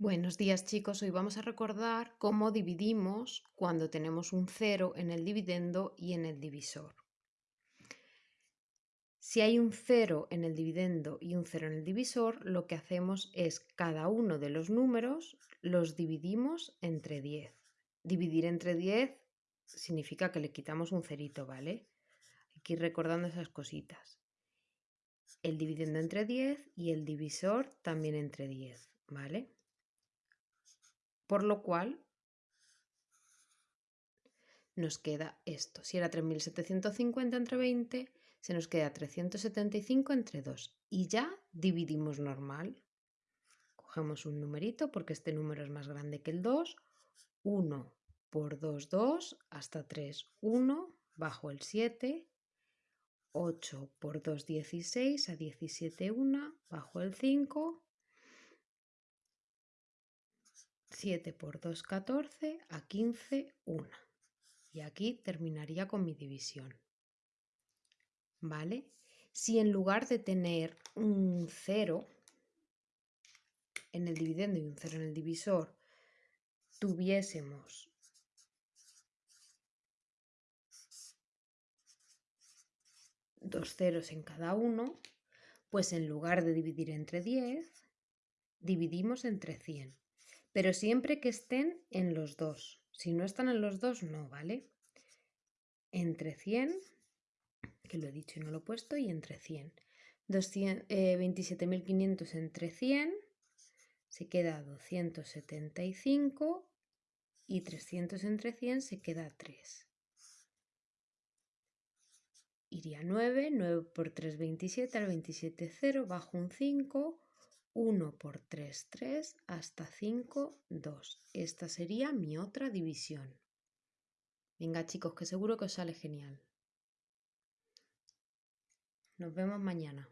Buenos días chicos, hoy vamos a recordar cómo dividimos cuando tenemos un cero en el dividendo y en el divisor. Si hay un cero en el dividendo y un cero en el divisor, lo que hacemos es cada uno de los números los dividimos entre 10. Dividir entre 10 significa que le quitamos un cerito, ¿vale? Hay que ir recordando esas cositas. El dividendo entre 10 y el divisor también entre 10, ¿vale? Por lo cual nos queda esto. Si era 3.750 entre 20, se nos queda 375 entre 2. Y ya dividimos normal. Cogemos un numerito porque este número es más grande que el 2. 1 por 2, 2, hasta 3, 1, bajo el 7. 8 por 2, 16, a 17, 1, bajo el 5. 7 por 2, 14, a 15, 1. Y aquí terminaría con mi división. ¿Vale? Si en lugar de tener un 0 en el dividendo y un 0 en el divisor, tuviésemos dos ceros en cada uno, pues en lugar de dividir entre 10, dividimos entre 100 pero siempre que estén en los dos. Si no están en los dos, no, ¿vale? Entre 100, que lo he dicho y no lo he puesto, y entre 100. 27.500 entre 100 se queda 275 y 300 entre 100 se queda 3. Iría 9, 9 por 3, 27, al 27, 0, bajo un 5, 1 por 3, 3, hasta 5, 2. Esta sería mi otra división. Venga chicos, que seguro que os sale genial. Nos vemos mañana.